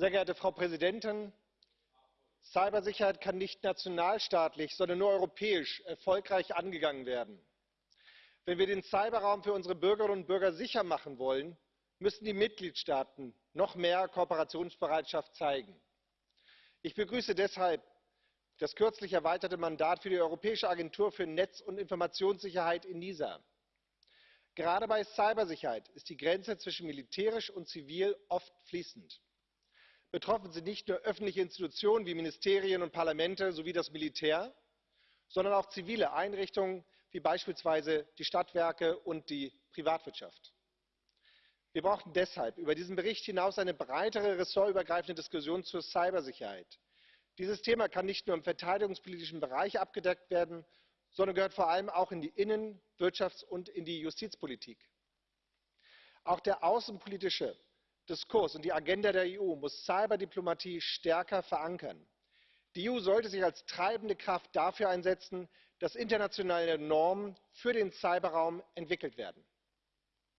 Sehr geehrte Frau Präsidentin! Cybersicherheit kann nicht nationalstaatlich, sondern nur europäisch erfolgreich angegangen werden. Wenn wir den Cyberraum für unsere Bürgerinnen und Bürger sicher machen wollen, müssen die Mitgliedstaaten noch mehr Kooperationsbereitschaft zeigen. Ich begrüße deshalb das kürzlich erweiterte Mandat für die Europäische Agentur für Netz und Informationssicherheit ENISA. Gerade bei Cybersicherheit ist die Grenze zwischen militärisch und zivil oft fließend. Betroffen sind nicht nur öffentliche Institutionen wie Ministerien und Parlamente sowie das Militär, sondern auch zivile Einrichtungen wie beispielsweise die Stadtwerke und die Privatwirtschaft. Wir brauchen deshalb über diesen Bericht hinaus eine breitere ressortübergreifende Diskussion zur Cybersicherheit. Dieses Thema kann nicht nur im verteidigungspolitischen Bereich abgedeckt werden, sondern gehört vor allem auch in die Innen Wirtschafts und in die Justizpolitik. Auch der außenpolitische Diskurs und die Agenda der EU muss Cyberdiplomatie stärker verankern. Die EU sollte sich als treibende Kraft dafür einsetzen, dass internationale Normen für den Cyberraum entwickelt werden.